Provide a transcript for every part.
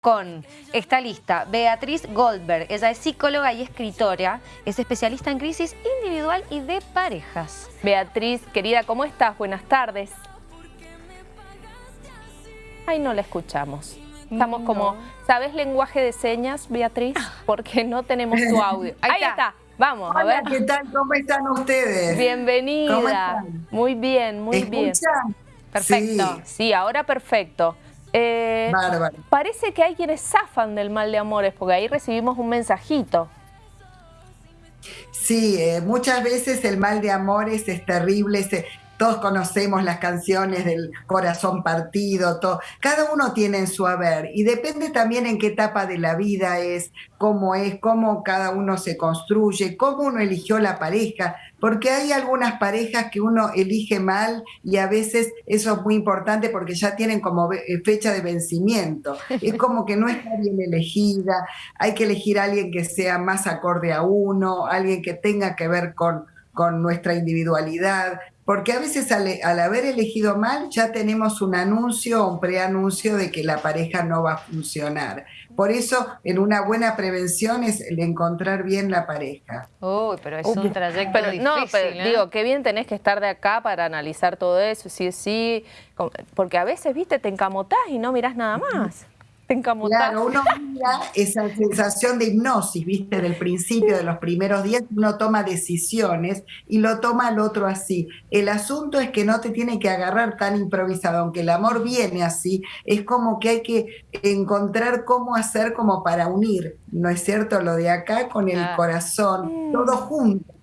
con esta lista Beatriz Goldberg. Ella es psicóloga y escritora, es especialista en crisis individual y de parejas. Beatriz, querida, ¿cómo estás? Buenas tardes. Ay, no la escuchamos. Estamos como, ¿sabes lenguaje de señas, Beatriz? Porque no tenemos tu audio. Ahí, está. Vamos, a ver. ¿qué tal? ¿Cómo están ustedes? Bienvenida. Muy bien, muy bien. Perfecto. sí, ahora perfecto. Eh, parece que hay quienes zafan del mal de amores, porque ahí recibimos un mensajito. Sí, eh, muchas veces el mal de amores es terrible, todos conocemos las canciones del corazón partido, todo. cada uno tiene en su haber y depende también en qué etapa de la vida es, cómo es, cómo cada uno se construye, cómo uno eligió la pareja, porque hay algunas parejas que uno elige mal y a veces eso es muy importante porque ya tienen como eh, fecha de vencimiento. Es como que no está bien elegida, hay que elegir a alguien que sea más acorde a uno, alguien que tenga que ver con con nuestra individualidad, porque a veces al, haber elegido mal ya tenemos un anuncio o un preanuncio de que la pareja no va a funcionar. Por eso, en una buena prevención es el encontrar bien la pareja. Uy, pero es un trayecto difícil, No, pero ¿eh? digo, qué bien tenés que estar de acá para analizar todo eso, sí, sí, porque a veces, viste, te encamotás y no mirás nada más. Claro, uno mira esa sensación de hipnosis, viste, del principio, de los primeros días, uno toma decisiones y lo toma el otro así. El asunto es que no te tiene que agarrar tan improvisado, aunque el amor viene así, es como que hay que encontrar cómo hacer como para unir, ¿no es cierto? Lo de acá con el corazón, todo junto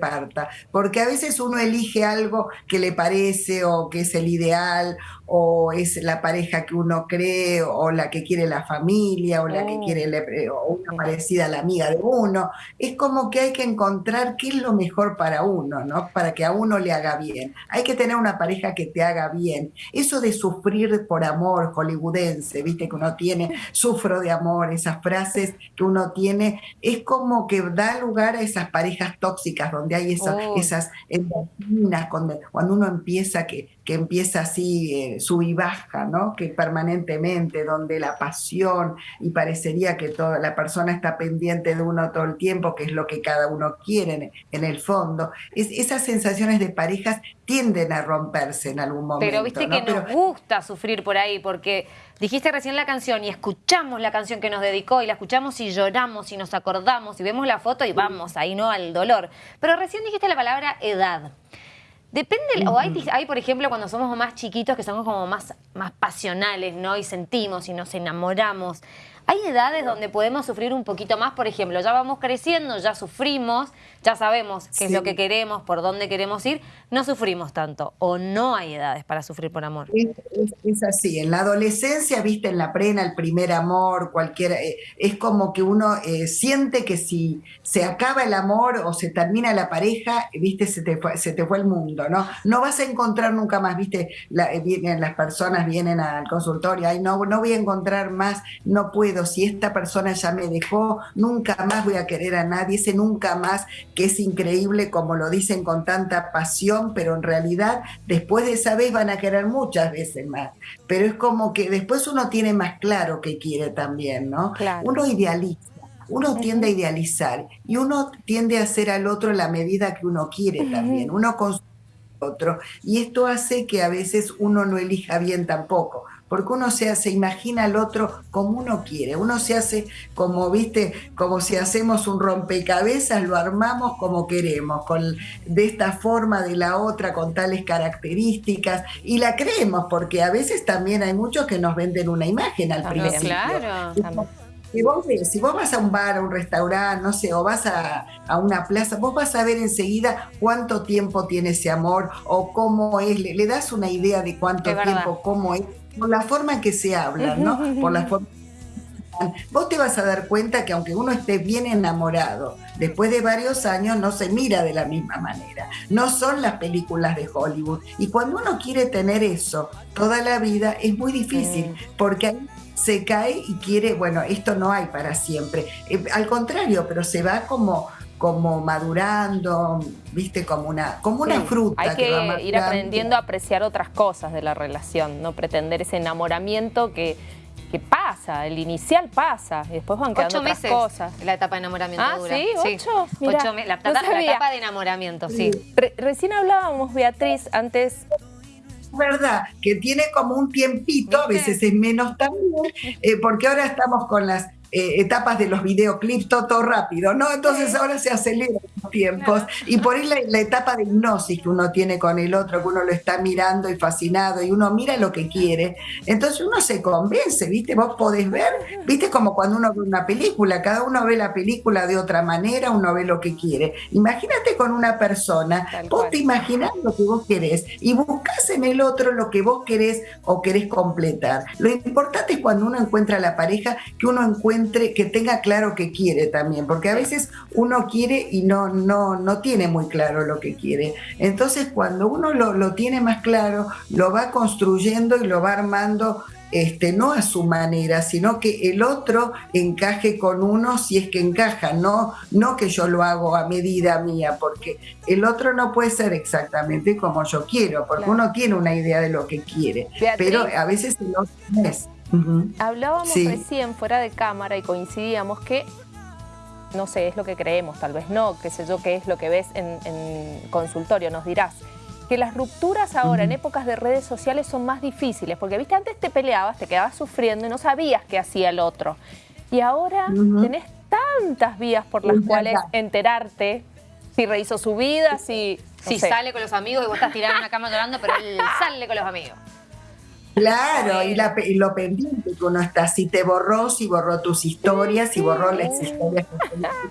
parta, porque a veces uno elige algo que le parece o que es el ideal o es la pareja que uno cree o la que quiere la familia o la que oh. quiere o una parecida a la amiga de uno. Es como que hay que encontrar qué es lo mejor para uno, ¿no? Para que a uno le haga bien. Hay que tener una pareja que te haga bien. Eso de sufrir por amor hollywoodense, viste que uno tiene, sufro de amor, esas frases que uno tiene, es como que da lugar a esas parejas tóxicas donde hay oh. esas endorfinas, cuando, cuando uno empieza que que empieza así eh, sub y baja, ¿no? Que permanentemente, donde la pasión y parecería que toda la persona está pendiente de uno todo el tiempo, que es lo que cada uno quiere en, el fondo. Es, esas sensaciones de parejas tienden a romperse en algún momento. Pero viste que nos gusta sufrir por ahí, porque dijiste recién la canción y escuchamos la canción que nos dedicó y la escuchamos y lloramos y nos acordamos y vemos la foto y vamos ahí, ¿no? Al dolor. Pero recién dijiste la palabra edad. Depende, o hay, hay, por ejemplo, cuando somos más chiquitos que somos como más, más pasionales, ¿no? Y sentimos y nos enamoramos. Hay edades donde podemos sufrir un poquito más, por ejemplo, ya vamos creciendo, ya sufrimos, ya sabemos qué es lo que queremos, por dónde queremos ir, no sufrimos tanto o no hay edades para sufrir por amor. Es, así, en la adolescencia, viste, en la prena, el primer amor, cualquiera, eh, es como que uno eh, siente que si se acaba el amor o se termina la pareja, viste, se te fue, se te fue el mundo, ¿no? No vas a encontrar nunca más, viste, eh, vienen, las personas vienen al consultorio, ay, no, no voy a encontrar más, no puedo si esta persona ya me dejó, nunca más voy a querer a nadie, ese nunca más que es increíble como lo dicen con tanta pasión, pero en realidad después de esa vez van a querer muchas veces más. Pero es como que después uno tiene más claro que quiere también, ¿no? Uno idealiza. Uno tiende a idealizar y uno tiende a hacer al otro la medida que uno quiere también. Uno con otro. Y esto hace que a veces uno no elija bien tampoco porque uno se, se imagina al otro como uno quiere, uno se hace como, viste, como si hacemos un rompecabezas, lo armamos como queremos, con, de esta forma, de la otra, con tales características, y la creemos, porque a veces también hay muchos que nos venden una imagen al principio. Claro, si vos, si vos vas a un bar, a un restaurante, no sé, o vas a, una plaza, vos vas a ver enseguida cuánto tiempo tiene ese amor o cómo es, le, das una idea de cuánto tiempo, cómo es por la forma en que se habla, ¿no? Por la forma Vos te vas a dar cuenta que aunque uno esté bien enamorado, después de varios años no se mira de la misma manera. No son las películas de Hollywood. Y cuando uno quiere tener eso toda la vida es muy difícil, porque ahí se cae y quiere, bueno, esto no hay para siempre. Eh, al contrario, pero se va como como madurando, viste, como una, como una fruta. Hay que, ir aprendiendo a apreciar otras cosas de la relación, no pretender ese enamoramiento que que pasa, el inicial pasa y después van quedando otras meses cosas. la etapa de enamoramiento ah, dura. ¿sí? ¿Ocho? Ocho meses. La, etapa de enamoramiento, sí. recién hablábamos, Beatriz, antes verdad, que tiene como un tiempito, a veces es menos también, eh, porque ahora estamos con las eh, etapas de los videoclips, todo, rápido, ¿no? Entonces ahora se aceleran los tiempos. Y por ahí la, etapa de hipnosis que uno tiene con el otro, que uno lo está mirando y fascinado, y uno mira lo que quiere. Entonces uno se convence, ¿viste? Vos podés ver, ¿viste? Como cuando uno ve una película, cada uno ve la película de otra manera, uno ve lo que quiere. Imagínate con una persona, vos te imaginás lo que vos querés y buscas en el otro lo que vos querés o querés completar. Lo importante es cuando uno encuentra a la pareja, que uno encuentra que tenga claro que quiere también, porque a veces uno quiere y no, no, no tiene muy claro lo que quiere. Entonces cuando uno lo, tiene más claro, lo va construyendo y lo va armando este, no a su manera, sino que el otro encaje con uno si es que encaja, no, no que yo lo hago a medida mía, porque el otro no puede ser exactamente como yo quiero, porque uno tiene una idea de lo que quiere, pero a veces el otro no es. Hablábamos recién fuera de cámara y coincidíamos que, no sé, es lo que creemos, tal vez no, qué sé yo, qué es lo que ves en, consultorio, nos dirás. Que las rupturas ahora en épocas de redes sociales son más difíciles, porque viste, antes te peleabas, te quedabas sufriendo y no sabías qué hacía el otro. Y ahora tenés tantas vías por las cuales enterarte si rehizo su vida, si... si sale con los amigos y vos estás tirando en una cama llorando, pero él sale con los amigos. Claro, y, lo pendiente que uno está, si te borró, si borró tus historias, si borró las historias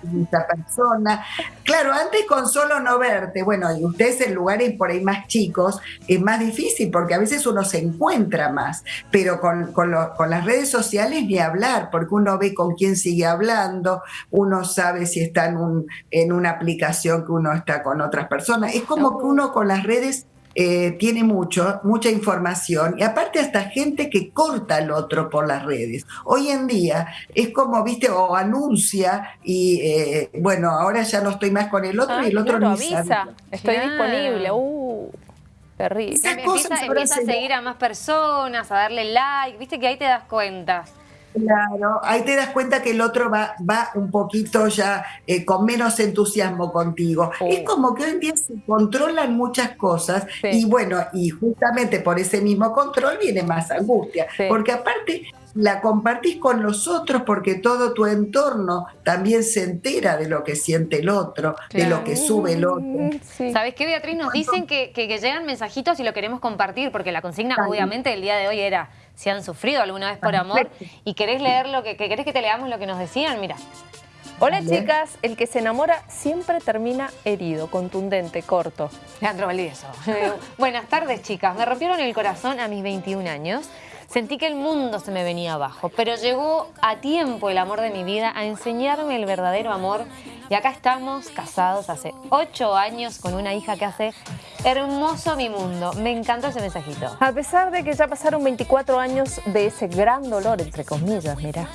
de esa persona. Claro, antes con solo no verte, bueno, y ustedes en lugares por ahí más chicos, es más difícil porque a veces uno se encuentra más, pero con, con, con las redes sociales ni hablar, porque uno ve con quién sigue hablando, uno sabe si está en, un, en una aplicación que uno está con otras personas. Es como que uno con las redes eh, tiene mucho, mucha información y aparte hasta gente que corta al otro por las redes. Hoy en día es como, viste, o anuncia y eh, bueno, ahora ya no estoy más con el otro y el otro no avisa. Estoy disponible. Uh, terrible. Empieza, empieza a seguir a más personas, a darle like, viste que ahí te das cuenta. Claro, ahí te das cuenta que el otro va, va un poquito ya eh, con menos entusiasmo contigo. Es como que hoy en día se controlan muchas cosas y bueno, y justamente por ese mismo control viene más angustia, porque aparte la compartís con los otros porque todo tu entorno también se entera de lo que siente el otro, de lo que sube el otro. ¿Sabes qué, Beatriz? Nos dicen que, que, llegan mensajitos y lo queremos compartir, porque la consigna obviamente el día de hoy era si han sufrido alguna vez por amor y querés leer lo que, querés que te leamos lo que nos decían, mira. Hola chicas, el que se enamora siempre termina herido, contundente, corto. Leandro Valdivieso. Buenas tardes chicas, me rompieron el corazón a mis 21 años. Sentí que el mundo se me venía abajo, pero llegó a tiempo el amor de mi vida a enseñarme el verdadero amor y acá estamos casados hace 8 años con una hija que hace hermoso mi mundo. Me encantó ese mensajito. A pesar de que ya pasaron 24 años de ese gran dolor, entre comillas, mira,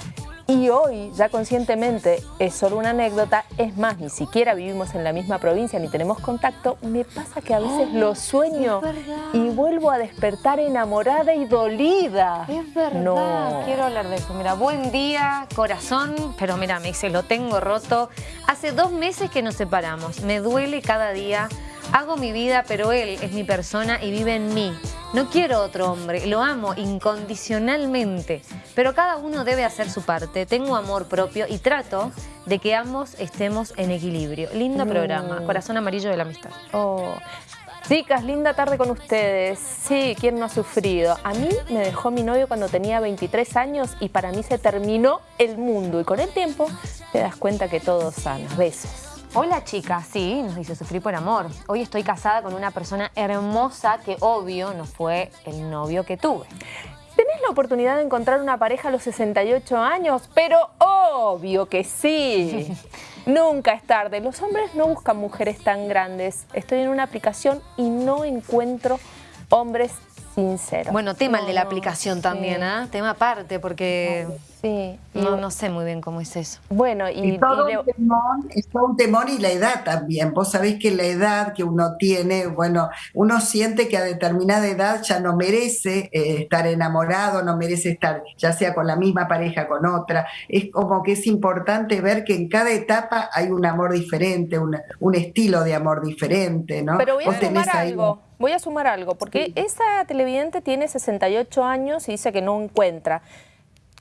y hoy, ya conscientemente, es solo una anécdota, es más, ni siquiera vivimos en la misma provincia ni tenemos contacto, me pasa que a veces lo sueño y vuelvo a despertar enamorada y dolida. Es verdad, no. quiero hablar de eso. Mira, buen día, corazón, pero mira, me dice, lo tengo roto. Hace dos meses que nos separamos, me duele cada día Hago mi vida, pero él es mi persona y vive en mí. No quiero otro hombre, lo amo incondicionalmente, pero cada uno debe hacer su parte. Tengo amor propio y trato de que ambos estemos en equilibrio. Lindo programa, Corazón Amarillo de la Amistad. Oh. Chicas, linda tarde con ustedes. Sí, ¿quién no ha sufrido? A mí me dejó mi novio cuando tenía 23 años y para mí se terminó el mundo. Y con el tiempo te das cuenta que todo sana. Besos. Hola chicas, sí, nos dice sufrir por amor. Hoy estoy casada con una persona hermosa que obvio no fue el novio que tuve. ¿Tenés la oportunidad de encontrar una pareja a los 68 años? Pero obvio que sí. Nunca es tarde. Los hombres no buscan mujeres tan grandes. Estoy en una aplicación y no encuentro hombres sincero. Bueno, tema el de la aplicación también, ¿ah? Tema aparte, porque sí, no, no sé muy bien cómo es eso. Bueno, y, todo, un temón, es todo un temor y la edad también. Vos sabés que la edad que uno tiene, bueno, uno siente que a determinada edad ya no merece eh, estar enamorado, no merece estar ya sea con la misma pareja, con otra. Es como que es importante ver que en cada etapa hay un amor diferente, un estilo de amor diferente, ¿no? Pero voy a sumar algo, voy a sumar algo, porque esa televidente tiene 68 años y dice que no encuentra.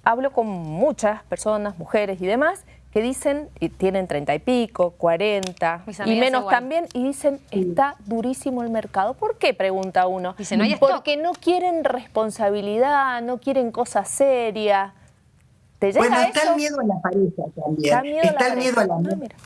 Hablo con muchas personas, mujeres y demás, que dicen, y tienen 30 y pico, 40 y menos también, y dicen, está durísimo el mercado. ¿Por qué? Pregunta uno. Dice, no hay Porque no quieren responsabilidad, no quieren cosas serias bueno, está el miedo a la pareja también. Está, el miedo, ah,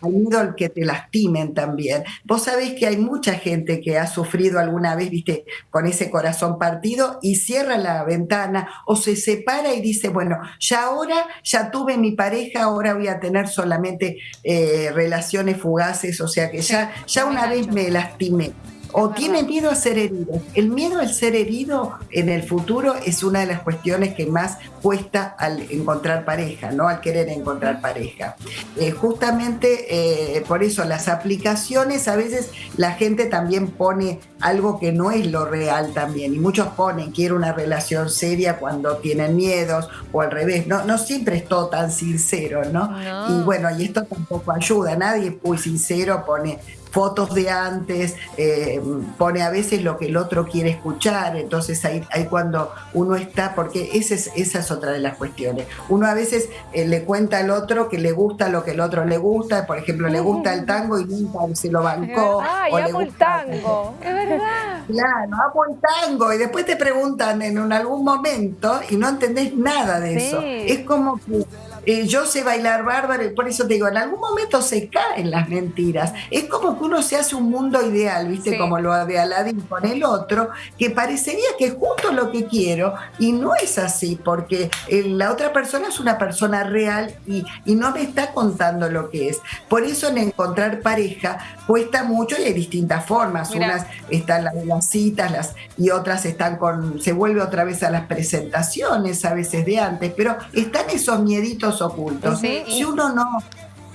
al miedo al que te lastimen también. Vos sabés que hay mucha gente que ha sufrido alguna vez, viste, con ese corazón partido y cierra la ventana o se separa y dice, bueno, ya ahora, ya tuve mi pareja, ahora voy a tener solamente eh, relaciones fugaces, o sea que ya, ya una vez me lastimé o tiene miedo a ser herido. El miedo al ser herido en el futuro es una de las cuestiones que más cuesta al encontrar pareja, ¿no? Al querer encontrar pareja. Eh, justamente eh, por eso las aplicaciones, a veces la gente también pone algo que no es lo real también. Y muchos ponen, quiero una relación seria cuando tienen miedos o al revés. No, no siempre es todo tan sincero, ¿no? no. Y bueno, y esto tampoco ayuda. Nadie muy sincero pone fotos de antes, eh, pone a veces lo que el otro quiere escuchar, entonces ahí, ahí cuando uno está, porque esa es, esa es otra de las cuestiones. Uno a veces eh, le cuenta al otro que le gusta lo que el otro le gusta, por ejemplo, le gusta el tango y nunca se lo bancó. Ay, amo el tango, es verdad. Claro, amo el tango y después te preguntan en algún momento y no entendés nada de eso. Es como que eh, yo sé bailar bárbaro y por eso te digo, en algún momento se caen las mentiras. Es como que uno se hace un mundo ideal, ¿viste? Como lo de Aladdin con el otro, que parecería que es justo lo que quiero y no es así, porque eh, la otra persona es una persona real y, no me está contando lo que es. Por eso en encontrar pareja cuesta mucho y hay distintas formas. Unas están las de las citas las, y otras están con, se vuelve otra vez a las presentaciones a veces de antes, pero están esos mieditos ocultos. Si uno no,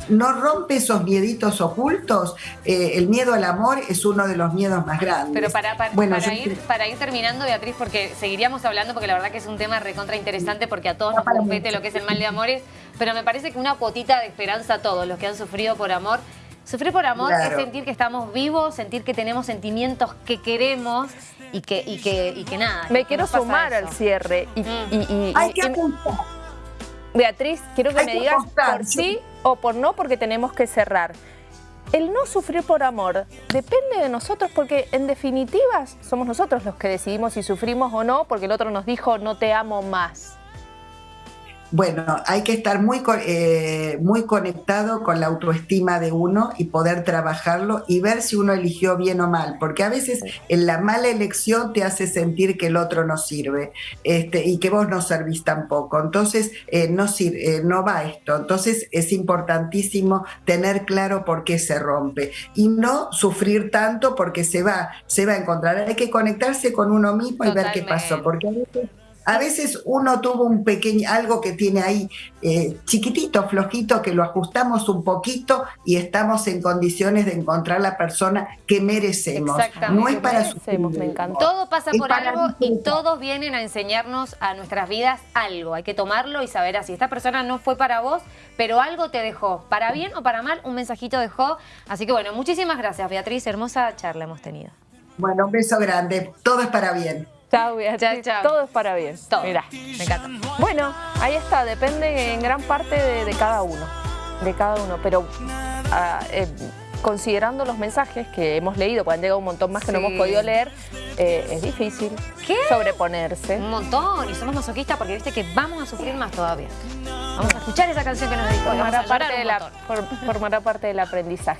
no rompe esos mieditos ocultos, eh, el miedo al amor es uno de los miedos más grandes. Pero para, para, ir, para ir terminando, Beatriz, porque seguiríamos hablando, porque la verdad que es un tema recontra interesante, porque a todos nos compete lo que es el mal de amores, pero me parece que una cuotita de esperanza a todos los que han sufrido por amor. Sufrir por amor es sentir que estamos vivos, sentir que tenemos sentimientos que queremos y que, y que, y que nada. Me quiero sumar al cierre. Y, mm. Hay que apuntar Beatriz, quiero que me digas por sí o por no, porque tenemos que cerrar. El no sufrir por amor depende de nosotros porque en definitiva somos nosotros los que decidimos si sufrimos o no porque el otro nos dijo no te amo más. Bueno, hay que estar muy, eh, muy conectado con la autoestima de uno y poder trabajarlo y ver si uno eligió bien o mal, porque a veces en la mala elección te hace sentir que el otro no sirve este, y que vos no servís tampoco. Entonces, eh, no, sirve, eh, no va esto. Entonces, es importantísimo tener claro por qué se rompe y no sufrir tanto porque se va, se va a encontrar. Hay que conectarse con uno mismo y ver qué pasó, porque a veces a veces uno tuvo un pequeño, algo que tiene ahí eh, chiquitito, flojito, que lo ajustamos un poquito y estamos en condiciones de encontrar la persona que merecemos. No es para merecemos, me encanta. Todo pasa por algo y todos vienen a enseñarnos a nuestras vidas algo. Hay que tomarlo y saber así. Esta persona no fue para vos, pero algo te dejó. Para bien o para mal, un mensajito dejó. Así que bueno, muchísimas gracias, Beatriz. Hermosa charla hemos tenido. Bueno, un beso grande. Todo es para bien. Chao, Beatriz. Todo es para bien. Todo. Mira, me encanta. Bueno, ahí está. Depende en gran parte de, cada uno. De cada uno. Pero ah, eh, considerando los mensajes que hemos leído, porque han llegado un montón más que no hemos podido leer, eh, es difícil sobreponerse. Un montón. Y somos masoquistas porque viste que vamos a sufrir más todavía. Vamos a escuchar esa canción que nos dedicó. Formará, parte, formará parte del aprendizaje.